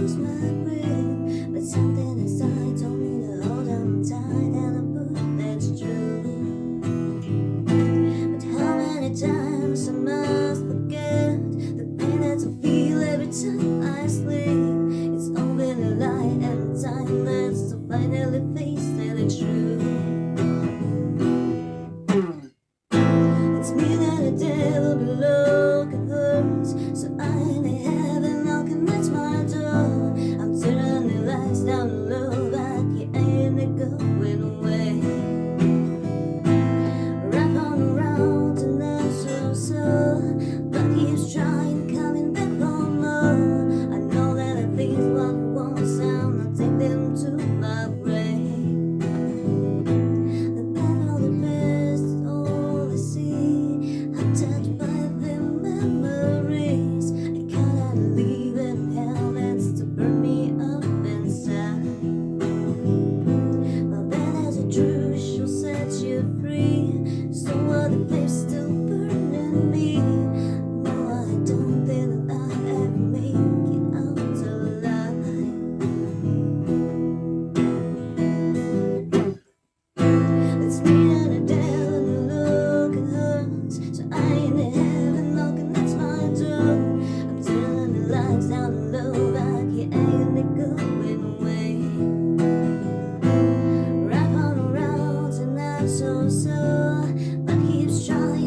lose my grip But something inside told me to hold on tight And I put that's true But how many times I must forget The pain that I feel every time I sleep? It's only been a lie and time that's to finally face the truth. this know what keeps.